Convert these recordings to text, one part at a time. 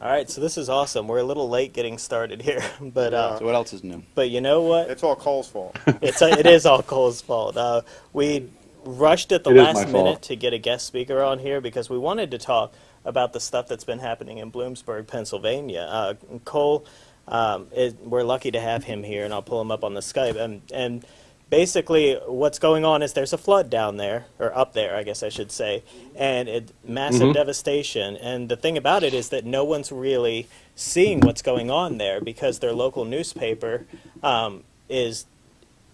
All right, so this is awesome. We're a little late getting started here, but uh, So what else is new? but you know what? It's all Cole's fault. It's it is all Cole's fault. Uh, we rushed at the It is my last fault. minute to get a guest speaker on here because we wanted to talk about the stuff that's been happening in Bloomsburg, Pennsylvania. Uh, Cole, um, is, we're lucky to have him here, and I'll pull him up on the Skype. And, and basically, what's going on is there's a flood down there, or up there, I guess I should say, and it massive Mm-hmm. devastation. And the thing about it is that no one's really seeing what's going on there because their local newspaper um, is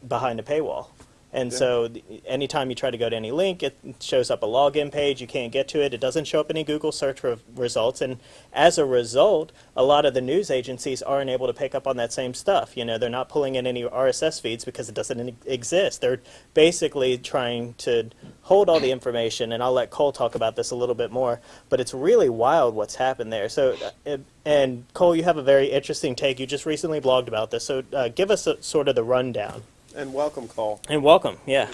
behind a paywall. And so anytime you try to go to any link, it shows up a login page. You can't get to it. It doesn't show up any Google search re- results. And as a result, a lot of the news agencies aren't able to pick up on that same stuff. You know, they're not pulling in any RSS feeds because it doesn't exist. They're basically trying to hold all the information. And I'll let Cole talk about this a little bit more. But it's really wild what's happened there. So, uh, and Cole, you have a very interesting take. You just recently blogged about this. So uh, give us a, sort of the rundown. And welcome, Cole. And welcome, yeah.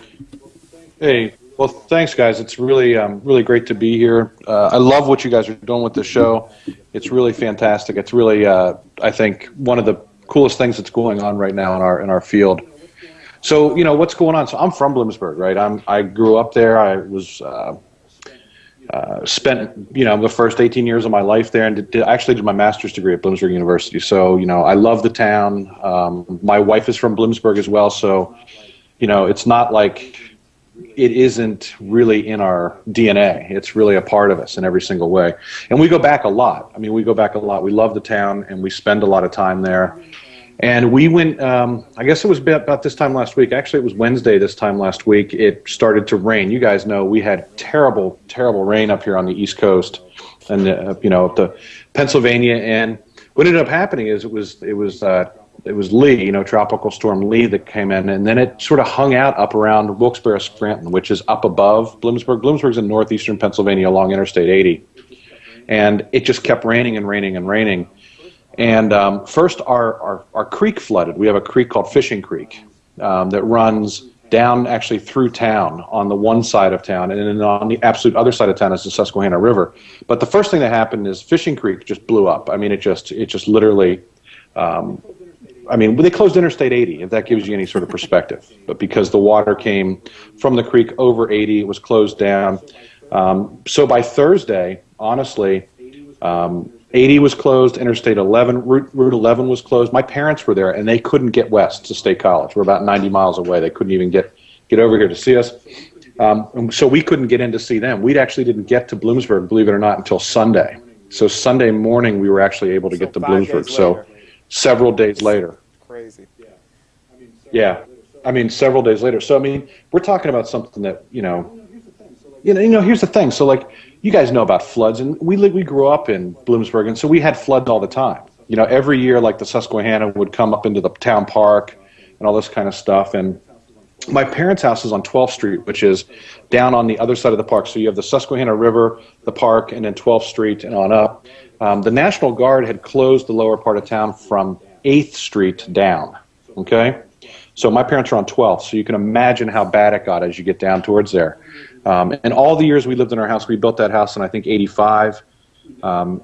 Hey, well, thanks, guys. It's really, um, really great to be here. Uh, I love what you guys are doing with the show. It's really fantastic. It's really, uh, I think, one of the coolest things that's going on right now in our in our field. So, you know, what's going on? So, I'm from Bloomsburg, right? I'm I grew up there. I was uh, uh, spent, you know, the first 18 years of my life there, and did, did, actually did my master's degree at Bloomsburg University. So, you know, I love the town. Um, my wife is from Bloomsburg as well, so, you know, it's not like it isn't really in our DNA. It's really a part of us in every single way. And we go back a lot. I mean, we go back a lot. We love the town and we spend a lot of time there. And we went, um, I guess it was about this time last week. Actually, it was Wednesday this time last week. It started to rain. You guys know we had terrible, terrible rain up here on the East Coast and, uh, you know, the Pennsylvania. And what ended up happening is it was, it was, uh, it was Lee, you know, Tropical Storm Lee that came in, and then it sort of hung out up around Wilkes-Barre Scranton, which is up above Bloomsburg. Bloomsburg's in northeastern Pennsylvania along Interstate 80. And it just kept raining and raining and raining. And um, first, our, our, our creek flooded. We have a creek called Fishing Creek um, that runs down actually through town on the one side of town, and then on the absolute other side of town is the Susquehanna River. But the first thing that happened is Fishing Creek just blew up. I mean, it just it just literally um, I mean, they closed Interstate 80, if that gives you any sort of perspective. But because the water came from the creek over 80, it was closed down. Um, so by Thursday, honestly, um, 80 was closed, Interstate 11, Route, Route 11 was closed. My parents were there, and they couldn't get west to State College. We're about 90 miles away. They couldn't even get, get over here to see us. Um, so we couldn't get in to see them. We actually didn't get to Bloomsburg, believe it or not, until Sunday. So Sunday morning, we were actually able to get to Bloomsburg. So several days later. Crazy. Yeah, I mean, several days later. So I mean, we're talking about something that you know, you know, you know. Here's the thing. So like, you guys know about floods, and we li- we grew up in Bloomsburg, and so we had floods all the time. You know, every year, like the Susquehanna would come up into the town park, and all this kind of stuff. And my parents' house is on 12th Street, which is down on the other side of the park. So you have the Susquehanna River, the park, and then 12th Street and on up. Um, the National Guard had closed the lower part of town from 8th Street down. Okay? So my parents are on 12th, so you can imagine how bad it got as you get down towards there. Um, and all the years we lived in our house, we built that house in I think 85. Um,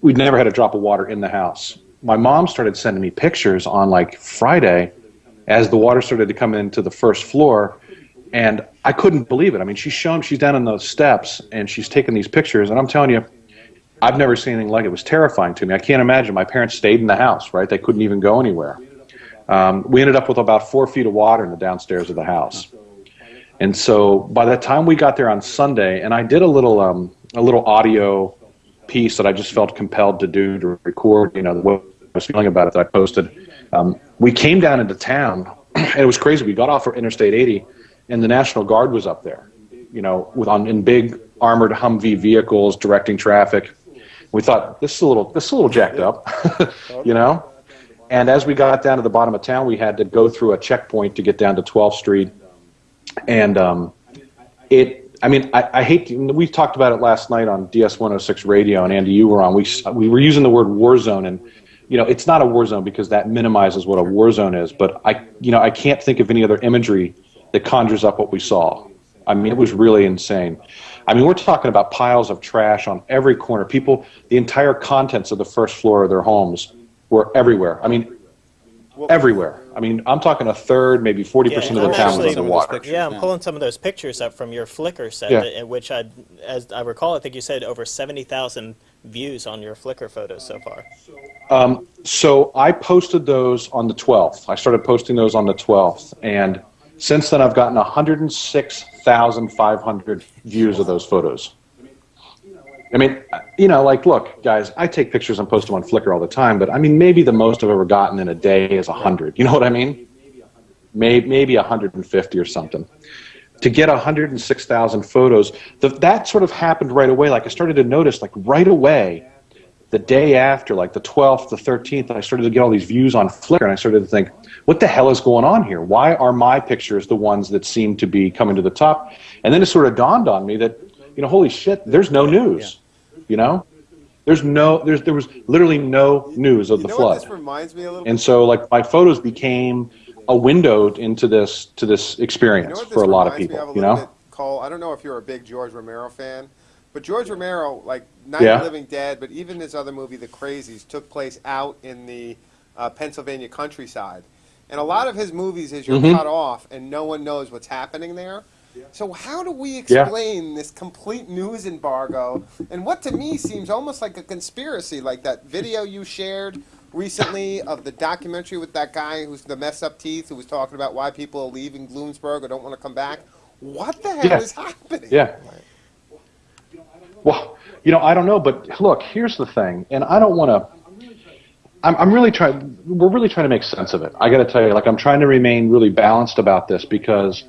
we'd never had a drop of water in the house. My mom started sending me pictures on like Friday as the water started to come into the first floor, and I couldn't believe it. I mean, she's shown she's down on those steps and she's taking these pictures, and I'm telling you, I've never seen anything like it. It was terrifying to me. I can't imagine. My parents stayed in the house, right? They couldn't even go anywhere. Um, we ended up with about four feet of water in the downstairs of the house. And so by the time we got there on Sunday, and I did a little um, a little audio piece that I just felt compelled to do to record, you know, what I was feeling about it that I posted. Um, we came down into town, and it was crazy. We got off of Interstate 80, and the National Guard was up there, you know, with on in big armored Humvee vehicles directing traffic. We thought this is a little this is a little jacked up, you know. And as we got down to the bottom of town, we had to go through a checkpoint to get down to 12th Street. And um, it, I mean, I, I hate, to, we talked about it last night on DS 106 radio, and Andy, you were on. We, we were using the word war zone, and, you know, it's not a war zone because that minimizes what a war zone is. But I, you know, I can't think of any other imagery that conjures up what we saw. I mean, it was really insane. I mean, we're talking about piles of trash on every corner. People, the entire contents of the first floor of their homes were everywhere. I mean, everywhere. I mean, I'm talking a third, maybe 40% Yeah, of the I'm town was actually- underwater. Pictures, Yeah, I'm yeah. pulling some of those pictures up from your Flickr set, Yeah. in which I, as I recall, I think you said over 70,000 views on your Flickr photos so far. Um, so I posted those on the 12th. I started posting those on the 12th, and since then I've gotten 106,500 views of those photos. I mean, you know, like, look, guys, I take pictures and post them on Flickr all the time, but I mean, maybe the most I've ever gotten in a day is 100. You know what I mean? Maybe, maybe 150 or something. To get 106,000 photos, the, that sort of happened right away. Like, I started to notice, like, right away, the day after, like the 12th, the 13th, I started to get all these views on Flickr, and I started to think, what the hell is going on here? Why are my pictures the ones that seem to be coming to the top? And then it sort of dawned on me that, you know, holy shit, there's no news. You know, there's no, there's there was literally no news of You the know what flood, this reminds me a little and so like my photos became a window into this to this You know experience this for a lot of reminds me people. a You little know, bit, Cole? I don't know if you're a big George Romero fan, but George Romero, like Night Yeah. of the Living Dead, but even his other movie, The Crazies, took place out in the uh, Pennsylvania countryside. And a lot of his movies is you're Mhm. cut off and no one knows what's happening there. So how do we Yeah. explain this complete news embargo and what to me seems almost like a conspiracy, like that video you shared recently of the documentary with that guy who's the mess up teeth who was talking about why people are leaving Bloomsburg or don't want to come back. What the hell Yeah. is happening? Yeah. Well, you know, I don't know, but look, here's the thing, and I don't want to. I'm, I'm really trying. We're really trying to make sense of it. I got to tell you, like, I'm trying to remain really balanced about this because,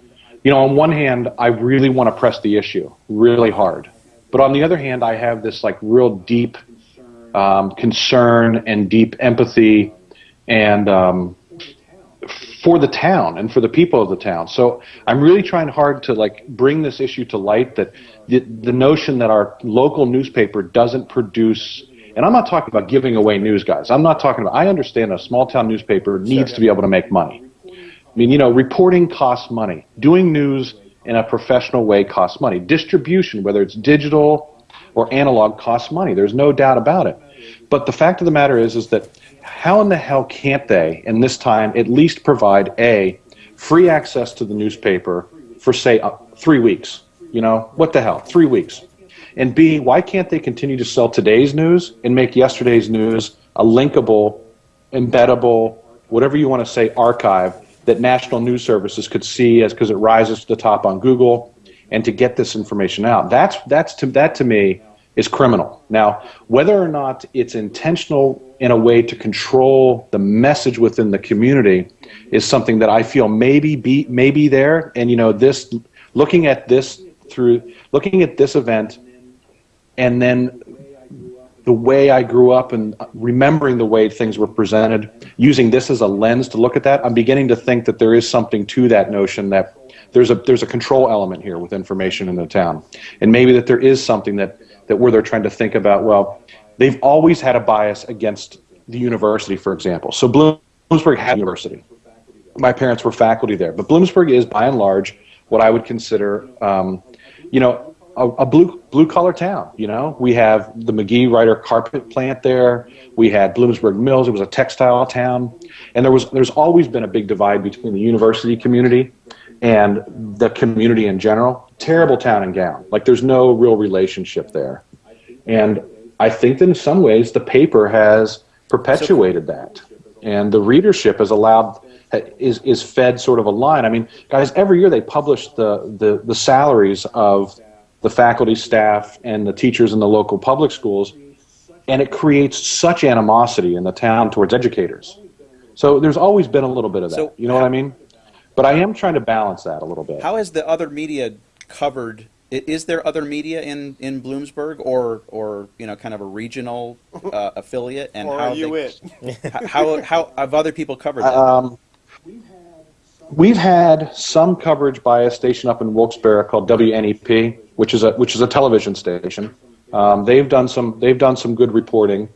you know, on one hand, I really want to press the issue really hard, but on the other hand, I have this like real deep um, concern and deep empathy, and um, for the town and for the people of the town. So I'm really trying hard to like bring this issue to light that the, the notion that our local newspaper doesn't produce and I'm not talking about giving away news guys. I'm not talking about I understand a small town newspaper needs to be able to make money. I mean, you know, reporting costs money. Doing news in a professional way costs money. Distribution, whether it's digital or analog, costs money. There's no doubt about it. But the fact of the matter is, is that how in the hell can't they, in this time, at least provide a free access to the newspaper for say uh, three weeks? You know, what the hell, three weeks? And B, why can't they continue to sell today's news and make yesterday's news a linkable, embeddable, whatever you want to say, archive that national news services could see as because it rises to the top on Google and to get this information out. That's that's to that to me is criminal. Now, whether or not it's intentional in a way to control the message within the community is something that I feel maybe be maybe there. And you know, this looking at this through looking at this event and then the way I grew up and remembering the way things were presented, using this as a lens to look at that, I'm beginning to think that there is something to that notion that there's a there's a control element here with information in the town, and maybe that there is something that that where they're trying to think about. Well, they've always had a bias against the university, for example. So Bloomsburg had a university. My parents were faculty there, but Bloomsburg is by and large what I would consider, um, you know, a, a blue blue collar town. You know, we have the Magee Ryder carpet plant there. We had Bloomsburg Mills. It was a textile town, and there was there's always been a big divide between the university community and the community in general. Terrible town and gown. Like there's no real relationship there, and I think that in some ways the paper has perpetuated that, and the readership has allowed is is fed sort of a line. I mean, guys, every year they publish the the, the salaries of the faculty, staff, and the teachers in the local public schools, and it creates such animosity in the town towards educators. So there's always been a little bit of that. So- you know what I mean? But I am trying to balance that a little bit. How has the other media covered? Is there other media in, in Bloomsburg, or or you know, kind of a regional uh, affiliate? And Or how are you they, it? h- how how have other people covered that? Um, we've had some coverage by a station up in Wilkes-Barre called WNEP, which is a which is a television station, Um, they've done some they've done some good reporting.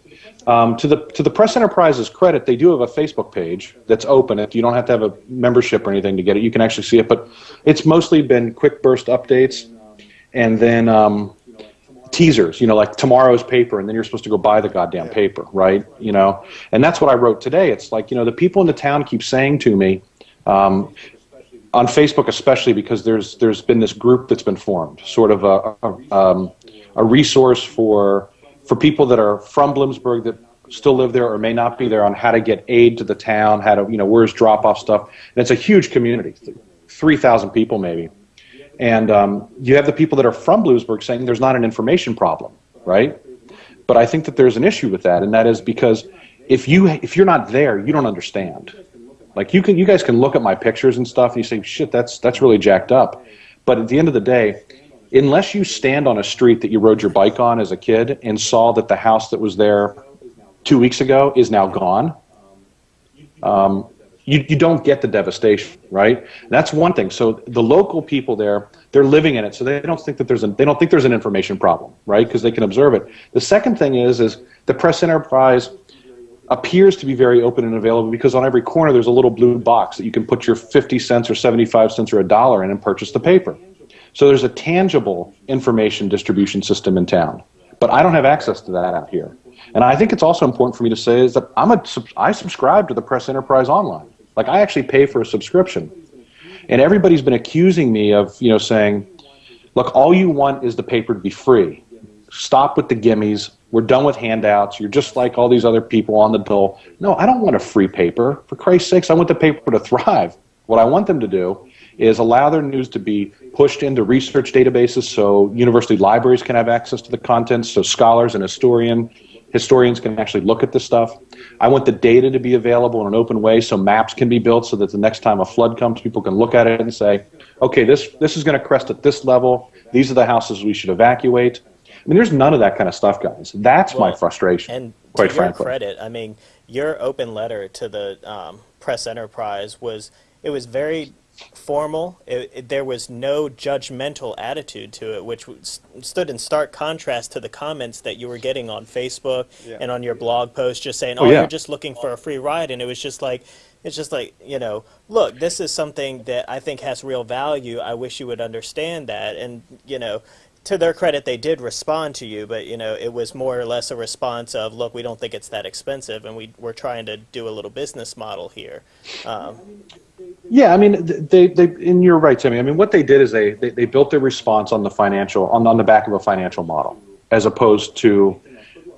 Um, to the to the Press Enterprises credit, they do have a Facebook page that's open. It you don't have to have a membership or anything to get it. You can actually see it, but it's mostly been quick burst updates, and then um, teasers. You know, like tomorrow's paper, and then you're supposed to go buy the goddamn paper, right? You know, and that's what I wrote today. It's like you know the people in the town keep saying to me. Um, on Facebook, especially because there's there's been this group that's been formed, sort of a a, um, a resource for for people that are from Bloomsburg that still live there or may not be there on how to get aid to the town, how to you know where's drop off stuff. And it's a huge community, three thousand people maybe, and um, you have the people that are from Bloomsburg saying there's not an information problem, right? But I think that there's an issue with that, and that is because if you if you're not there, you don't understand. Like you can, you guys can look at my pictures and stuff, and you say, "Shit, that's that's really jacked up." But at the end of the day, unless you stand on a street that you rode your bike on as a kid and saw that the house that was there two weeks ago is now gone, um, you you don't get the devastation, right? That's one thing. So the local people there, they're living in it, so they don't think that there's a they don't think there's an information problem, right? Because they can observe it. The second thing is is the press enterprise appears to be very open and available because on every corner there's a little blue box that you can put your 50 cents or 75 cents or a dollar in and purchase the paper. So there's a tangible information distribution system in town. But I don't have access to that out here. And I think it's also important for me to say is that I'm a, I subscribe to the Press Enterprise Online. Like I actually pay for a subscription. And everybody's been accusing me of, you know, saying, look, all you want is the paper to be free. Stop with the gimmies we're done with handouts. You're just like all these other people on the dole. No, I don't want a free paper. For Christ's sakes, I want the paper to thrive. What I want them to do is allow their news to be pushed into research databases so university libraries can have access to the content, so scholars and historian, historians can actually look at this stuff. I want the data to be available in an open way so maps can be built so that the next time a flood comes, people can look at it and say, okay, this, this is going to crest at this level. These are the houses we should evacuate. I mean, there's none of that kind of stuff, guys. That's Well, my frustration, And quite to your frankly. credit, I mean, your open letter to the um, press enterprise was it was very formal. It, it, there was no judgmental attitude to it, which was, stood in stark contrast to the comments that you were getting on Facebook Yeah. and on your blog post, just saying, Oh, "Oh, yeah. you're just looking for a free ride," and it was just like. It's just like, you know, look, this is something that I think has real value. I wish you would understand that. And, you know, to their credit, they did respond to you, but, you know, it was more or less a response of, look, we don't think it's that expensive, and we, we're trying to do a little business model here. Um, Yeah, I mean, they, they, and you're right, Timmy. I mean, what they did is they, they, they built their response on the financial, on, on the back of a financial model, as opposed to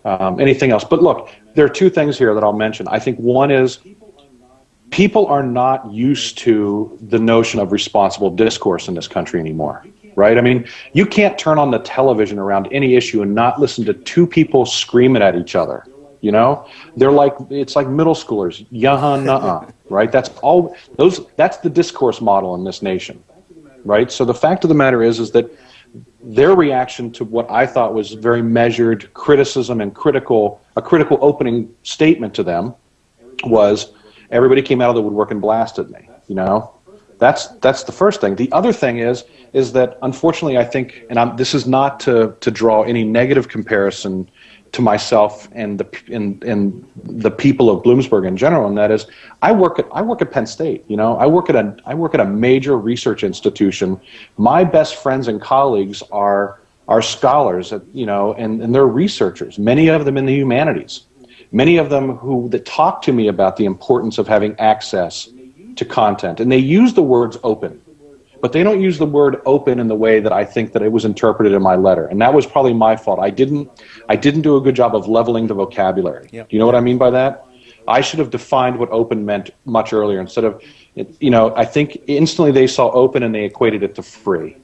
um, anything else. But look, there are two things here that I'll mention. I think one is people are not used to the notion of responsible discourse in this country anymore, right? I mean, you can't turn on the television around any issue and not listen to two people screaming at each other. You know, they're like it's like middle schoolers, yeah, nuh right? That's all. Those that's the discourse model in this nation, right? So the fact of the matter is, is that their reaction to what I thought was very measured criticism and critical a critical opening statement to them was everybody came out of the woodwork and blasted me. You know, that's that's the first thing. The other thing is is that unfortunately I think, and I'm, this is not to to draw any negative comparison to myself and the and, and the people of Bloomsburg in general, and that is I work at I work at Penn State. You know, I work at a I work at a major research institution. My best friends and colleagues are are scholars, at, you know, and, and they're researchers. Many of them in the humanities many of them who that talk to me about the importance of having access to content. And they use the words open but they don't use the word open in the way that I think that it was interpreted in my letter. And that was probably my fault. I didn't I didn't do a good job of leveling the vocabulary. Yep. do you know what I mean by that? I should have defined what open meant much earlier. Instead of you know I think instantly they saw open and they equated it to free.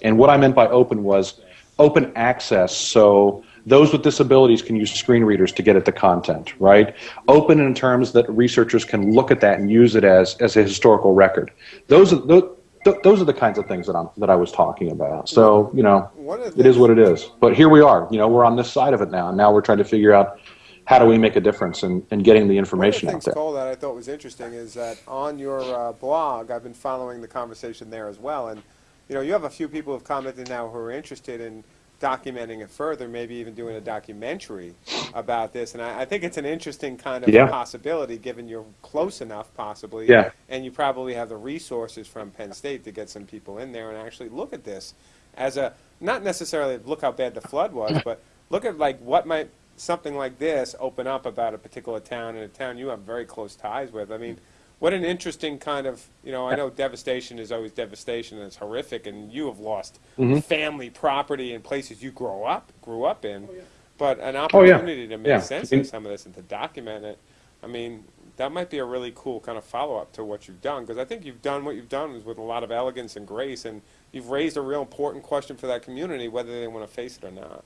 And what I meant by open was open access. So those with disabilities can use screen readers to get at the content, right? Open in terms that researchers can look at that and use it as, as a historical record. Those are, those, those are the kinds of things that, I'm, that I was talking about. So, you know, One of the it is what it is. But here we are. You know, we're on this side of it now. And now we're trying to figure out how do we make a difference in, in getting the One of information the out things, there. Cole, that I thought was interesting is that on your uh, blog, I've been following the conversation there as well, and you know, you have a few people who have commented now who are interested in documenting it further, maybe even doing a documentary about this. And I, I think it's an interesting kind of Yeah. possibility, given you're close enough, possibly. Yeah. And you probably have the resources from Penn State to get some people in there and actually look at this as a not necessarily look how bad the flood was, but look at like what might something like this open up about a particular town and a town you have very close ties with. I mean, what an interesting kind of you know. I know devastation is always devastation and it's horrific, and you have lost Mm-hmm. family, property, and places you grow up grew up in. But an Oh, yeah. opportunity to make Yeah. sense In- of some of this and to document it. I mean, that might be a really cool kind of follow up to what you've done because I think you've done what you've done is with a lot of elegance and grace, and you've raised a real important question for that community, whether they want to face it or not.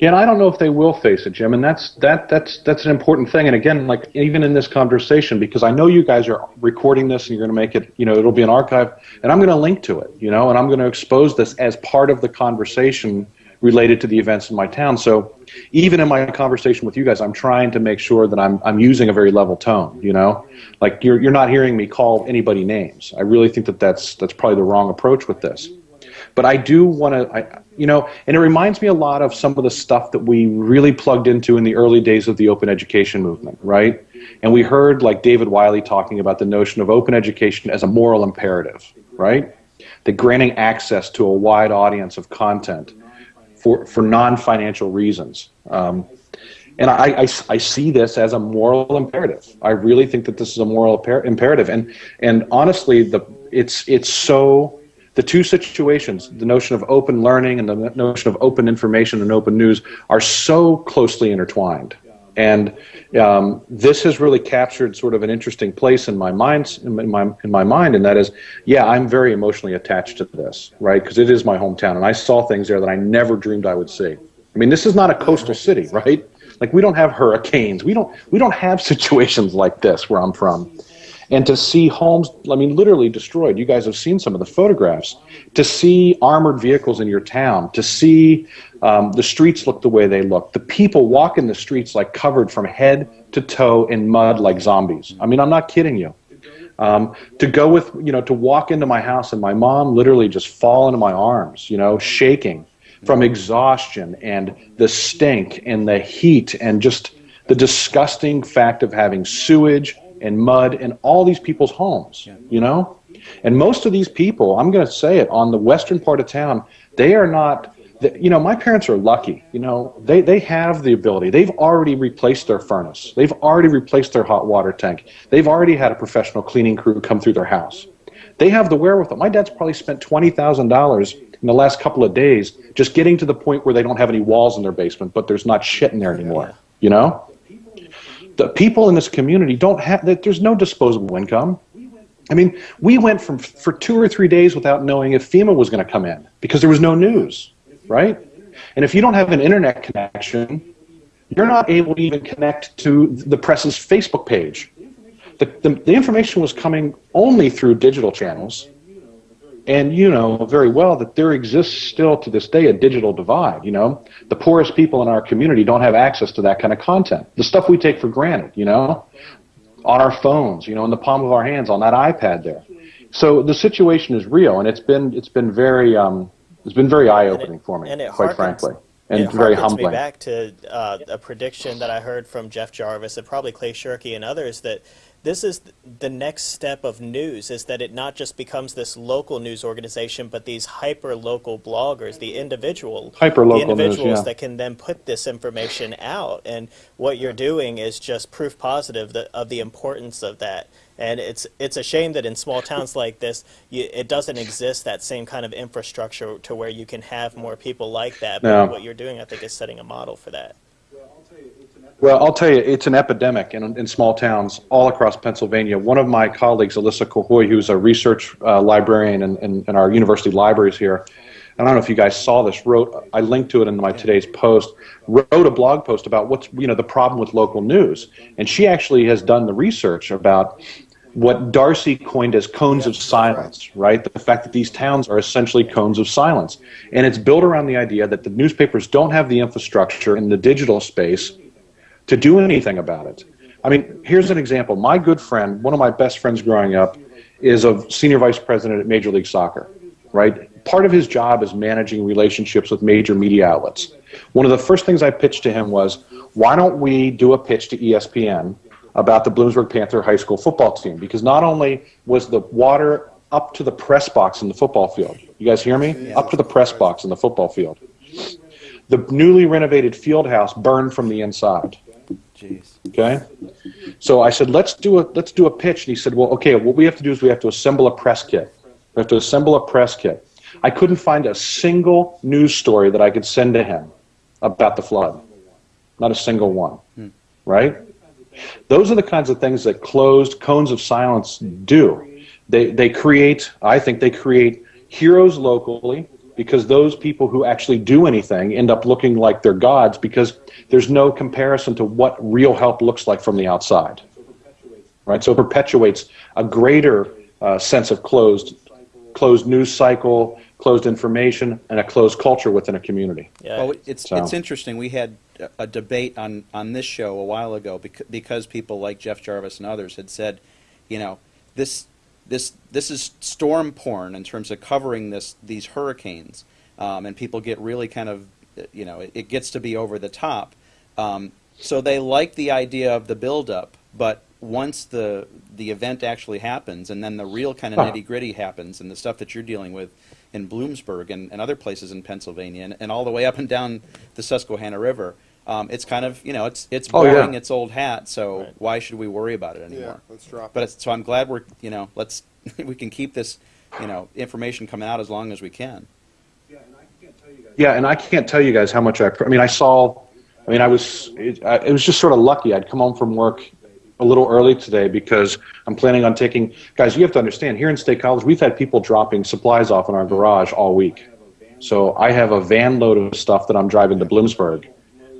Yeah, and I don't know if they will face it, Jim, and that's that that's that's an important thing. And again, like even in this conversation, because I know you guys are recording this and you're going to make it, you know, it'll be an archive, and I'm going to link to it, you know, and I'm going to expose this as part of the conversation related to the events in my town. So even in my conversation with you guys, I'm trying to make sure that I'm I'm using a very level tone, you know, like you're you're not hearing me call anybody names. I really think that that's that's probably the wrong approach with this but I do want to, you know, and it reminds me a lot of some of the stuff that we really plugged into in the early days of the open education movement, right? And we heard like David Wiley talking about the notion of open education as a moral imperative, right? The granting access to a wide audience of content for, for non-financial reasons. Um, and I, I, I see this as a moral imperative. I really think that this is a moral imper- imperative. And, and honestly, the, it's, it's so, the two situations, the notion of open learning and the notion of open information and open news, are so closely intertwined. And um, this has really captured sort of an interesting place in my mind, in my, in my mind, and that is, yeah, I'm very emotionally attached to this, right? Because it is my hometown, and I saw things there that I never dreamed I would see. I mean, this is not a coastal city, right? Like we don't have hurricanes, we don't we don't have situations like this where I'm from and to see homes i mean literally destroyed. You guys have seen some of the photographs. To see armored vehicles in your town to see um, the streets look the way they look. The people walk in the streets like covered from head to toe in mud like zombies. I mean i'm not kidding you. Um, to go with you know to walk into my house and my mom literally just fall into my arms you know shaking from exhaustion and the stink and the heat and just the disgusting fact of having sewage and mud in all these people's homes, you know? And most of these people, I'm going to say it, on the western part of town, they are not, you know, my parents are lucky. You know, they, they have the ability. They've already replaced their furnace. They've already replaced their hot water tank. They've already had a professional cleaning crew come through their house. They have the wherewithal. My dad's probably spent $20,000 in the last couple of days just getting to the point where they don't have any walls in their basement, but there's not shit in there anymore, you know? The people in this community don't have that there's no disposable income. I mean we went from for two or three days without knowing if fema was going to come in because there was no news right? And if you don't have an internet connection you're not able to even connect to the press's facebook page. The, the, the information was coming only through digital channels and you know very well that there exists still to this day a digital divide. You know, the poorest people in our community don't have access to that kind of content. The stuff we take for granted, you know, on our phones, you know, in the palm of our hands, on that iPad there. So the situation is real, and it's been it's been very um, it's been very eye opening for me, quite harkens- frankly, and it very humbling. me back to uh, a prediction that I heard from Jeff Jarvis and probably Clay Shirky and others that this is the next step of news is that it not just becomes this local news organization, but these hyper local bloggers, the individual Hyperlocal the news, individuals yeah. that can then put this information out. And what you're doing is just proof positive that, of the importance of that. And it's it's a shame that in small towns like this, you, it doesn't exist that same kind of infrastructure to where you can have more people like that. But No. what you're doing, I think, is setting a model for that. Well, I'll tell you, it's an epidemic in, in small towns all across Pennsylvania. One of my colleagues, Ellysa Cahoy, who's a research uh, librarian in, in, in our university libraries here, and I don't know if you guys saw this, wrote, I linked to it in my today's post, wrote a blog post about what's, you know, the problem with local news. And she actually has done the research about what Darcy coined as cones of silence, right? The fact that these towns are essentially cones of silence. And it's built around the idea that the newspapers don't have the infrastructure in the digital space to do anything about it. I mean, here's an example. My good friend, one of my best friends growing up, is a senior vice president at Major League Soccer, right? part of his job is managing relationships with major media outlets. One of the first things I pitched to him was, why don't we do a pitch to ESPN about the Bloomsburg Panther high school football team? Because not only was the water up to the press box in the football field, you guys hear me? Up to the press box in the football field. The newly renovated field house burned from the inside. Jeez. Okay. So I said, let's do a let's do a pitch. And he said, well, okay, what we have to do is we have to assemble a press kit. We have to assemble a press kit. I couldn't find a single news story that I could send to him about the flood. Not a single one. Hmm. Right? Those are the kinds of things that closed cones of silence do. They they create, I think they create heroes locally because those people who actually do anything end up looking like they're gods because there's no comparison to what real help looks like from the outside. Right? So it perpetuates a greater uh, sense of closed closed news cycle, closed information, and a closed culture within a community. Yeah. Well, it's So- it's interesting. We had a- a debate on on this show a while ago because, because people like Jeff Jarvis and others had said, you know, this this this is storm porn in terms of covering this these hurricanes, um, and people get really kind of, you know, it, it gets to be over the top. Um, so they like the idea of the buildup, but once the the event actually happens, and then the real kind of nitty gritty happens, and the stuff that you're dealing with in Bloomsburg and, and other places in Pennsylvania, and, and all the way up and down the Susquehanna River, um, it's kind of you know it's it's Oh, yeah. it's old hat. So Right. why should we worry about it anymore? Yeah, anymore? let's drop But it. it's, so I'm glad we're you know let's we can keep this you know information coming out as long as we can. Yeah, and I can't tell you guys how much I. I mean, I saw. I mean, I was. It, I, it was just sort of lucky. I'd come home from work a little early today because I'm planning on taking. Guys, you have to understand. Here in State College, we've had people dropping supplies off in our garage all week. So I have a van load of stuff that I'm driving to Bloomsburg.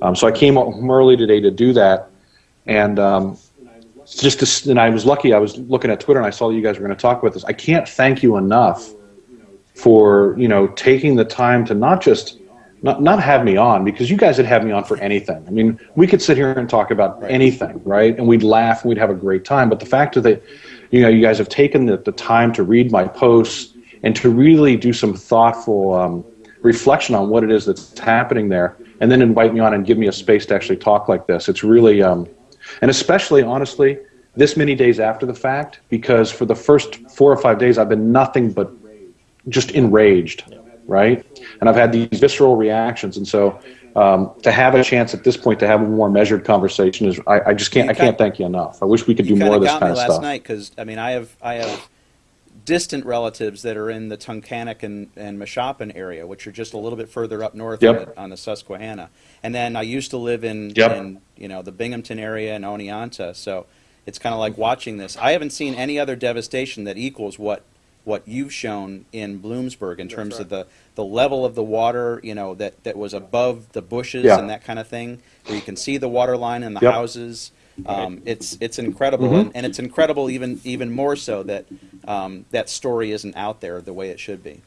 Um, so I came home early today to do that, and um, just to, and I was lucky. I was looking at Twitter and I saw you guys were going to talk about this. I can't thank you enough for you know taking the time to not just not not have me on because you guys would have me on for anything. I mean, we could sit here and talk about anything, right? And we'd laugh and we'd have a great time. But the fact that you know you guys have taken the, the time to read my posts and to really do some thoughtful um, reflection on what it is that's happening there, and then invite me on and give me a space to actually talk like this. It's really um, and especially honestly this many days after the fact because for the first four or five days I've been nothing but just enraged, right? And I've had these visceral reactions, and so um, to have a chance at this point to have a more measured conversation is I, I just can't, I can't thank you enough. I wish we could do more kind of this kind me of last stuff. night because I mean I have I have distant relatives that are in the Tunkhannock and, and Meshoppen area, which are just a little bit further up north Yep. on, the, on the Susquehanna. And then I used to live in, Yep. in you know the Binghamton area and Oneonta, so it's kind of like watching this. I haven't seen any other devastation that equals what what you've shown in Bloomsburg in terms of the, the level of the water, you know, that, that was above the bushes Yeah. and that kind of thing, where you can see the water line in the Yep. houses. Um, it's it's incredible, Mhm. and, and it's incredible even even more so that um, that story isn't out there the way it should be.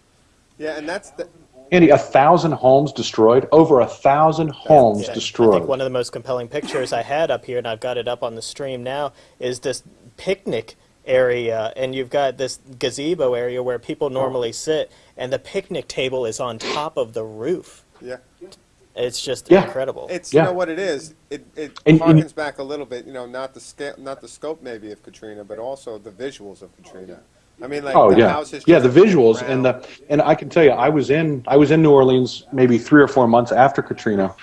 Yeah, and that's the, Andy, a thousand homes destroyed, over a thousand homes Yeah, I think one of the most compelling pictures I had up here, and I've got it up on the stream now, is this picnic area, and you've got this gazebo area where people normally sit, and the picnic table is on top of the roof. yeah. It's just Yeah. incredible. It's you know what it is. It it And- and- harkens back a little bit. You know, not the scale, not the scope maybe of Katrina, but also the visuals of Katrina. I mean, like oh the yeah, houses. yeah, the just visuals and the and I can tell you, I was in I was in New Orleans maybe three or four months after Katrina,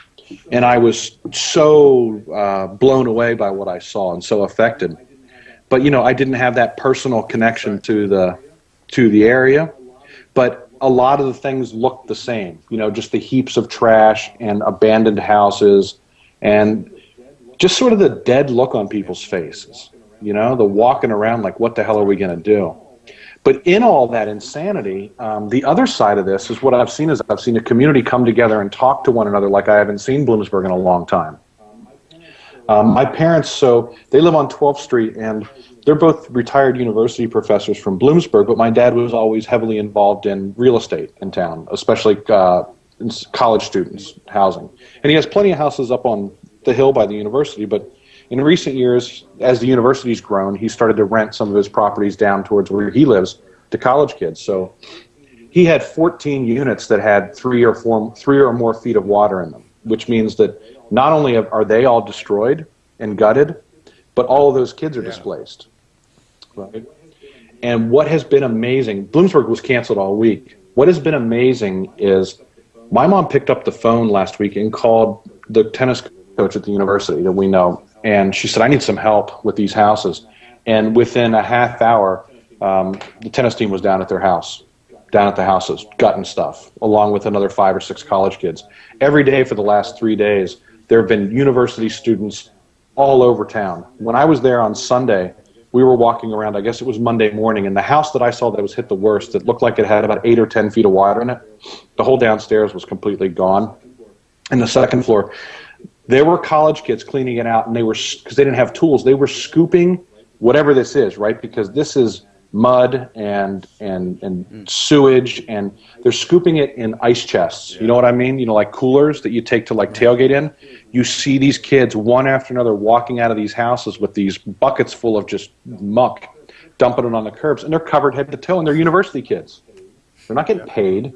and I was so uh, blown away by what I saw and so affected. But you know, I didn't have that personal connection to the to the area, but a lot of the things looked the same. You know, just the heaps of trash and abandoned houses, and just sort of the dead look on people's faces. You know, the walking around like, what the hell are we going to do? But in all that insanity, um, the other side of this is what I've seen is I've seen a community come together and talk to one another like I haven't seen Bloomsburg in a long time. Um, my parents, so they live on 12th Street, and they're both retired university professors from Bloomsburg. But my dad was always heavily involved in real estate in town, especially uh, college students housing. And he has plenty of houses up on the hill by the university. But in recent years, as the university's grown, he started to rent some of his properties down towards where he lives to college kids. So he had 14 units that had three or four, three or more feet of water in them, which means that not only are they all destroyed and gutted, but all of those kids are Yeah. displaced. Right? And what has been amazing, Bloomsburg was canceled all week. What has been amazing is my mom picked up the phone last week and called the tennis coach at the university that we know, and she said, I need some help with these houses. And within a half hour, um, the tennis team was down at their house, down at the houses, gutting stuff, along with another five or six college kids. Every day for the last three days, there have been university students all over town. When I was there on Sunday, we were walking around, I guess it was Monday morning, and the house that I saw that was hit the worst, that looked like it had about eight or 10 feet of water in it, the whole downstairs was completely gone. And the second floor, there were college kids cleaning it out, and they were, because they didn't have tools, they were scooping whatever this is, right? Because this is mud and and and mm. sewage and they're scooping it in ice chests. You know what i mean? You know like coolers that you take to like tailgate in? You see these kids one after another walking out of these houses with these buckets full of just muck dumping it on the curbs and they're covered head to toe and they're university kids. They're not getting paid.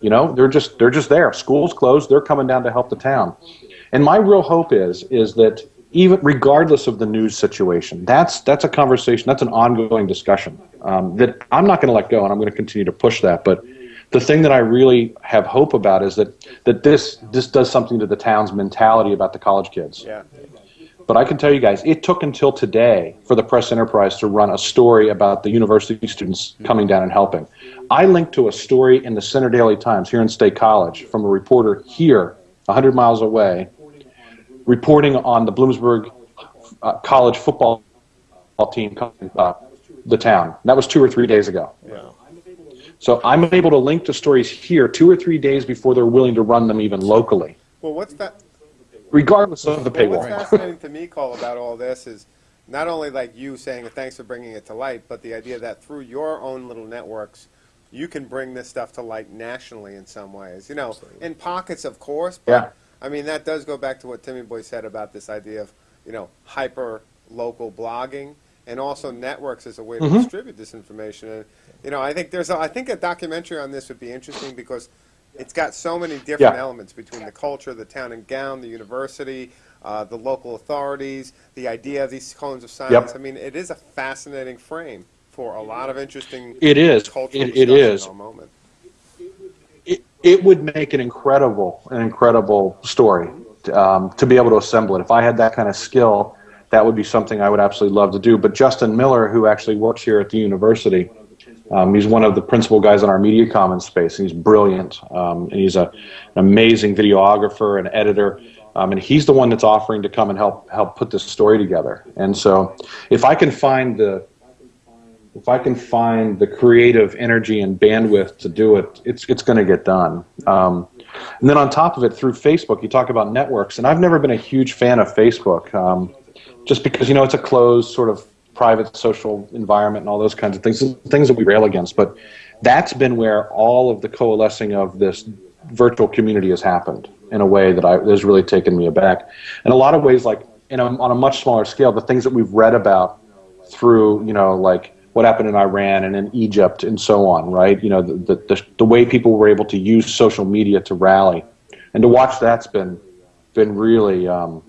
You know they're just they're just there. School's closed. They're coming down to help the town. And my real hope is is that even regardless of the news situation, that's that's a conversation, that's an ongoing discussion um, that I'm not going to let go, and I'm going to continue to push that. But the thing that I really have hope about is that that this this does something to the town's mentality about the college kids. Yeah. But I can tell you guys, it took until today for the press enterprise to run a story about the university students coming down and helping. I linked to a story in the Centre Daily Times here in State College from a reporter here, 100 miles away, reporting on the Bloomsburg uh, college football team coming uh, the town. That was two or three days ago. Wow. So I'm able to link to stories here two or three days before they're willing to run them even locally, Well, what's that? regardless of the Well, what's paywall. fascinating to me, Cole, about all this is not only like you saying thanks for bringing it to light, but the idea that through your own little networks, you can bring this stuff to light nationally in some ways. You know, in pockets, of course. But, Yeah. I mean, that does go back to what Timmy Boy said about this idea of, you know, hyper local blogging and also networks as a way to Mm-hmm. distribute this information. And, you know, I think there's a, I think a documentary on this would be interesting because it's got so many different Yeah. elements between the culture, the town and gown, the university, uh, the local authorities, the idea of these cones of silence. Yep. I mean, it is a fascinating frame for a lot of interesting It is. cultural It, it is. at the moment. It, would make an incredible, an incredible story um, to be able to assemble it. If I had that kind of skill, that would be something I would absolutely love to do. But Justin Miller, who actually works here at the university, um, he's one of the principal guys in our media commons space, he's brilliant. Um, and he's a, an amazing videographer and editor. Um, and he's the one that's offering to come and help help put this story together. And so, if I can find the if I can find the creative energy and bandwidth to do it, it's it's going to get done. Um, and then on top of it, through Facebook, you talk about networks, and I've never been a huge fan of Facebook, um, just because you know it's a closed sort of private social environment and all those kinds of things, things that we rail against. But that's been where all of the coalescing of this virtual community has happened in a way that I, has really taken me aback. In a lot of ways, like in a, on a much smaller scale, the things that we've read about through, you know, like what happened in Iran and in Egypt and so on, right? You know, the, the, the, way people were able to use social media to rally. And to watch that's been, been really, um,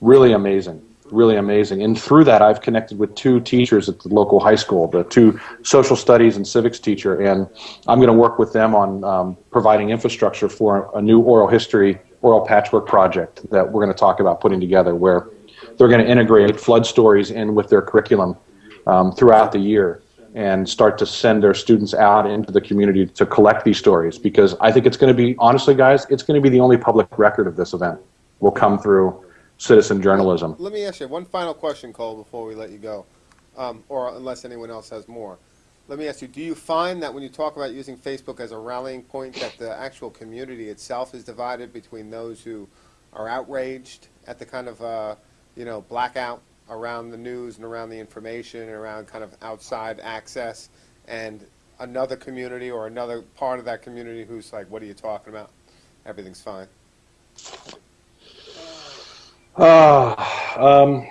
really amazing, really amazing. And through that, I've connected with two teachers at the local high school, the two social studies and civics teacher, and I'm going to work with them on um, providing infrastructure for a new oral history, oral patchwork project that we're going to talk about putting together, where they're going to integrate flood stories in with their curriculum um, throughout the year and start to send their students out into the community to collect these stories because I think it's going to be, honestly, guys, it's going to be the only public record of this event will come through citizen journalism. Let me ask you one final question, Cole, before we let you go, um, or unless anyone else has more. Let me ask you: Do you find that when you talk about using Facebook as a rallying point, that the actual community itself is divided between those who are outraged at the kind of uh, you know blackout around the news and around the information and around kind of outside access, and another community or another part of that community who's like, "What are you talking about? Everything's fine." Uh, um,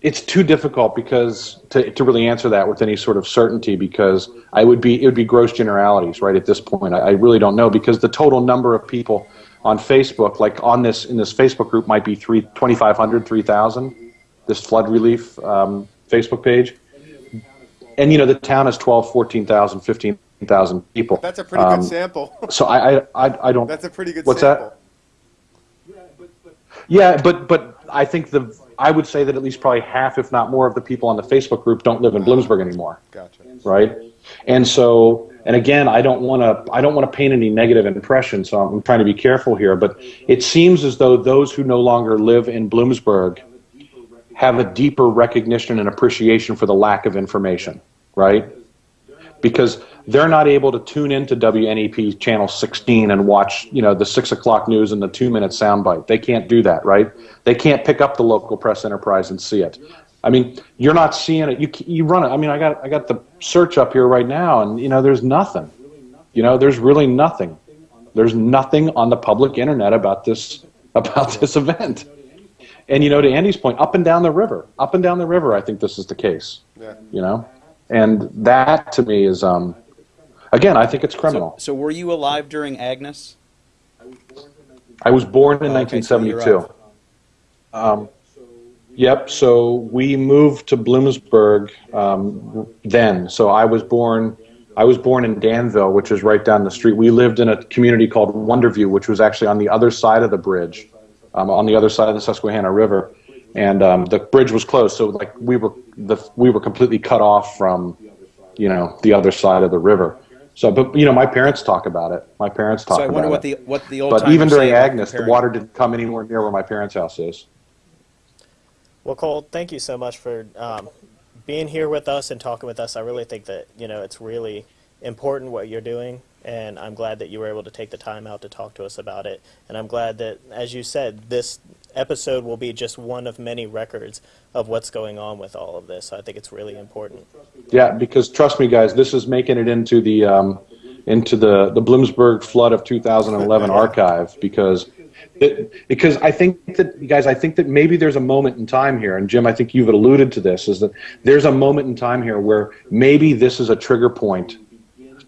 it's too difficult because to, to really answer that with any sort of certainty because I would be it would be gross generalities right at this point. I, I really don't know because the total number of people on Facebook, like on this in this Facebook group, might be three 2,500, 3,000. This flood relief um, Facebook page, and you know the town has 12, 14,000, 15,000 people. That's a pretty Um, good sample. So I, I, I, don't. That's a pretty good What's sample. that? Yeah, but but I think the I would say that at least probably half, if not more, of the people on the Facebook group don't live in Bloomsburg anymore, Gotcha. right? And so, and again, I don't want to I don't want to paint any negative impression, so I'm trying to be careful here. But it seems as though those who no longer live in Bloomsburg have a deeper recognition and appreciation for the lack of information, right? because they're not able to tune into WNEP channel 16 and watch, you know, the six o'clock news and the two minute soundbite. They can't do that, right? They can't pick up the local press enterprise and see it. I mean, you're not seeing it. You you run it. I mean, I got I got the search up here right now, and you know, there's nothing. You know, there's really nothing. There's nothing on the public internet about this about this event. And you know, to Andy's point, up and down the river, up and down the river, I think this is the case Yeah. you know? And that to me is um again i think it's criminal. so were you alive during Agnes? i was born in Oh, okay, so 1972 um, yep so we moved to bloomsburg um, then. So i was born i was born in danville which is right down the street. We lived in a community called wonderview which was actually on the other side of the bridge um, on the other side of the susquehanna river and um, the bridge was closed. So like we were the we were completely cut off from you know the other side of the river. So but you know my parents talk about it. My parents talk So I about wonder it. what the what the old but even during agnes the water didn't come anywhere near where my parents house is. Well, Cole, thank you so much for um, being here with us and talking with us. I really think that you know it's really important what you're doing, and I'm glad that you were able to take the time out to talk to us about it. And I'm glad that, as you said, this episode will be just one of many records of what's going on with all of this. So I think it's really important. Yeah, because trust me, guys, this is making it into the um, into the the Bloomsburg flood of 2011 archive because it, because I think that you guys, I think that maybe there's a moment in time here, and Jim, I think you've alluded to this, is that there's a moment in time here where maybe this is a trigger point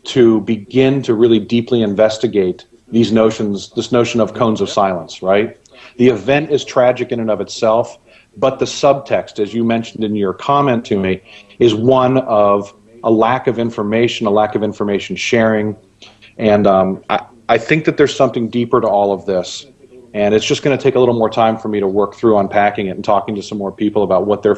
to begin to really deeply investigate these notions, this notion of cones of silence, right? The event is tragic in and of itself, but the subtext, as you mentioned in your comment to me, is one of a lack of information, a lack of information sharing, and um, I, I think that there's something deeper to all of this. And it's just going to take a little more time for me to work through unpacking it and talking to some more people about what their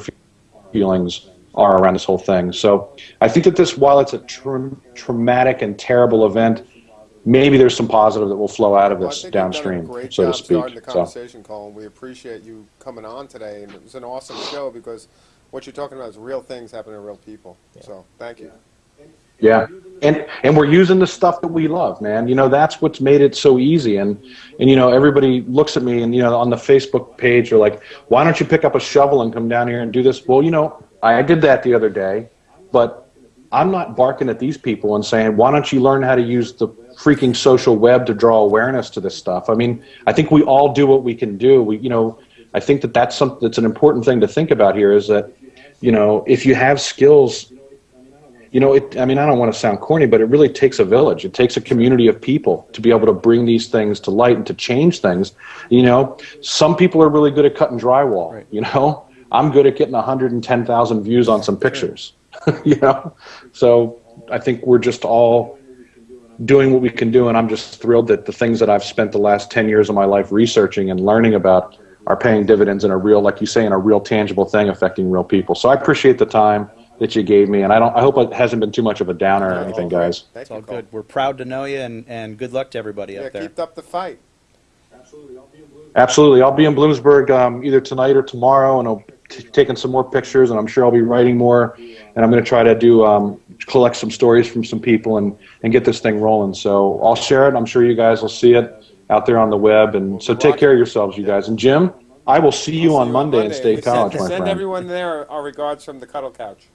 feelings are around this whole thing. So I think that this, while it's a tra- traumatic and terrible event, maybe there's some positive that will flow out of Well, I this think you've done a downstream, great so to job starting speak. the So, conversation, Colin. We appreciate you coming on today, and it was an awesome show because what you're talking about is real things happening to real people. So thank you. yeah, and and we're using the stuff that we love, man. You know, that's what's made it so easy. And and you know, everybody looks at me and you know on the Facebook page, they're like, "Why don't you pick up a shovel and come down here and do this?" Well, you know, I did that the other day, but I'm not barking at these people and saying, "Why don't you learn how to use the freaking social web to draw awareness to this stuff?" I mean, I think we all do what we can do. We, you know, I think that that's something that's an important thing to think about here. Is that, you know, if you have skills you know, it, I mean, I don't want to sound corny, but it really takes a village. It takes a community of people to be able to bring these things to light and to change things. You know, some people are really good at cutting drywall. Right. You know, I'm good at getting 110,000 views on some pictures. you know, so I think we're just all doing what we can do, and I'm just thrilled that the things that I've spent the last 10 years of my life researching and learning about are paying dividends in a real, like you say, in a real tangible thing affecting real people. So I appreciate the time that you gave me, and I don't. I hope it hasn't been too much of a downer or anything, guys. Thank It's all good. We're proud to know you, and, and good luck to everybody Yeah, up there. keep up the fight. Absolutely, I'll be in Bloomsburg um, either tonight or tomorrow, and I'll t- taking some more pictures, and I'm sure I'll be writing more, and I'm going to try to do um, collect some stories from some people and and get this thing rolling. So I'll share it. I'm sure you guys will see it out there on the web, and so take care of yourselves, you guys. And Jim, I will see you See on Monday in We State send- College, my Send friend. everyone there our regards from the Cuddle Couch.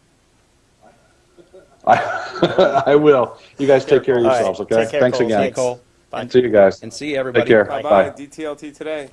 I, I will. You guys take care of yourselves, okay? take care, Thanks Cole. again. Hey, Cole. Bye. See you guys. And see everybody. Take care. Bye Bye. bye. DTLT today.